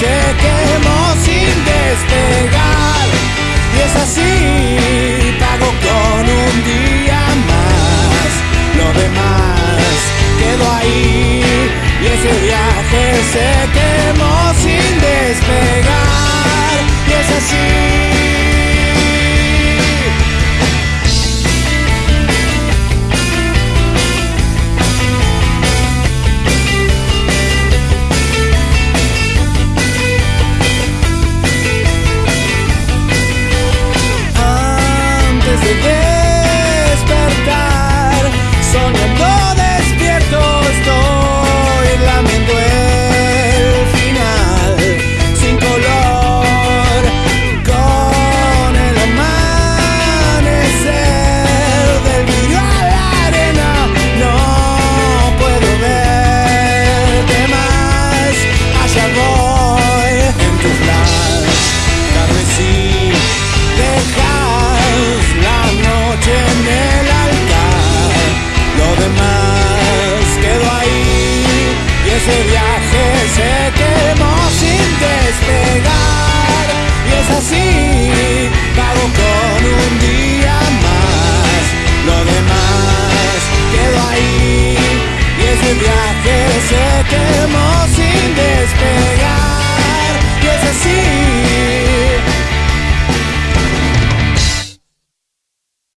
se quemó sin despegar. Y es así, pago con un día más. Lo demás quedó ahí y ese viaje se quemó. soñar. traje se quemó sin despegar y es así